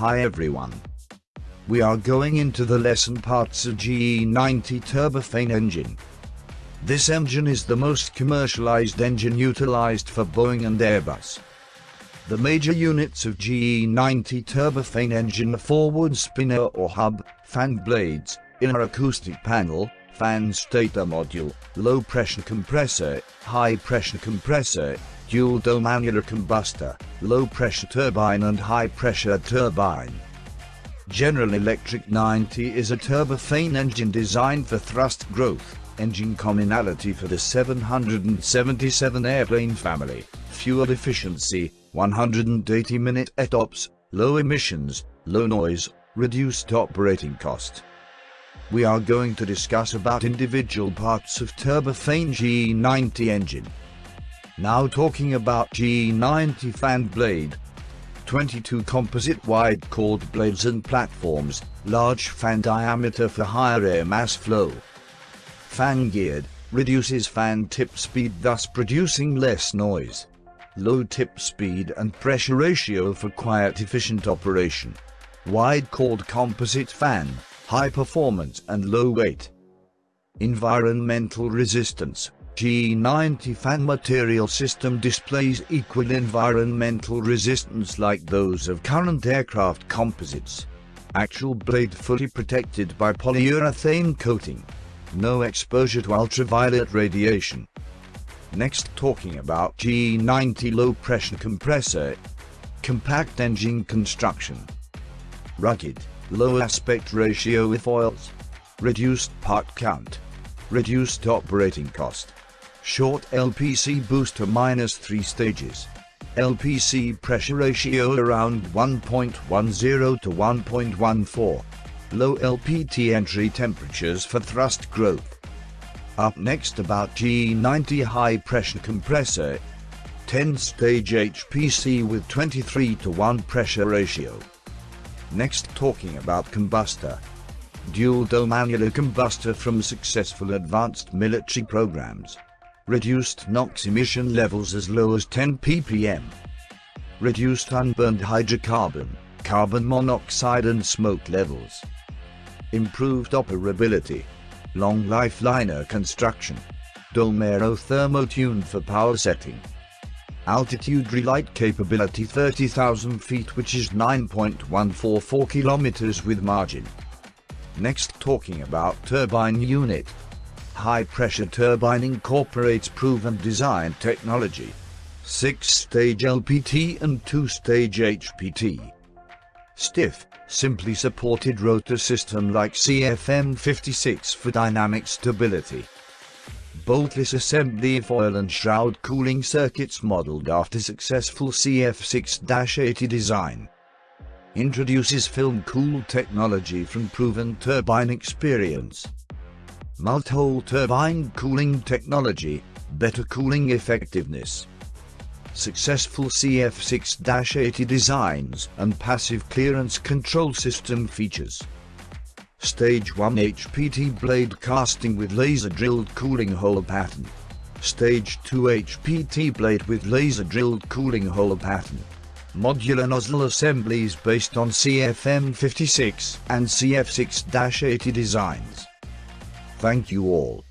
Hi everyone. We are going into the lesson parts of GE90 turbofan engine. This engine is the most commercialized engine utilized for Boeing and Airbus. The major units of GE90 turbofan engine are forward spinner or hub, fan blades, inner acoustic panel, fan stator module, low pressure compressor, high pressure compressor, dual dome annular combustor, low pressure turbine and high pressure turbine. General Electric 90 is a turbofan engine designed for thrust growth, engine commonality for the 777 airplane family, fuel efficiency, 180 minute ETOPS, low emissions, low noise, reduced operating cost we are going to discuss about individual parts of turbofan GE90 engine. Now talking about GE90 fan blade. 22 composite wide chord blades and platforms, large fan diameter for higher air mass flow. Fan geared, reduces fan tip speed thus producing less noise. Low tip speed and pressure ratio for quiet efficient operation. Wide chord composite fan, high performance and low weight. Environmental resistance GE90 fan material system displays equal environmental resistance like those of current aircraft composites. Actual blade fully protected by polyurethane coating. No exposure to ultraviolet radiation. Next talking about GE90 low pressure compressor. Compact engine construction. Rugged low aspect ratio airfoils, reduced part count, reduced operating cost, short LPC booster minus 3 stages, LPC pressure ratio around 1.10 to 1.14, low LPT entry temperatures for thrust growth. Up next about GE90 high pressure compressor, 10 stage HPC with 23 to 1 pressure ratio. Next talking about combustor. Dual dome annular combustor from successful advanced military programs. Reduced NOx emission levels as low as 10 ppm. Reduced unburned hydrocarbon, carbon monoxide and smoke levels. Improved operability. Long life liner construction. Dome aerothermo tuned for power setting. Altitude relight capability 30,000 feet which is 9.144 kilometers with margin. Next talking about turbine unit. High pressure turbine incorporates proven design technology. 6-stage LPT and 2-stage HPT. Stiff, simply supported rotor system like CFM56 for dynamic stability boltless assembly foil and shroud cooling circuits modeled after successful CF6-80 design. Introduces film cool technology from proven turbine experience. Multi-hole turbine cooling technology, better cooling effectiveness. Successful CF6-80 designs and passive clearance control system features. Stage 1 HPT blade casting with laser drilled cooling hole pattern. Stage 2 HPT blade with laser drilled cooling hole pattern. Modular nozzle assemblies based on CFM56 and CF6-80 designs. Thank you all.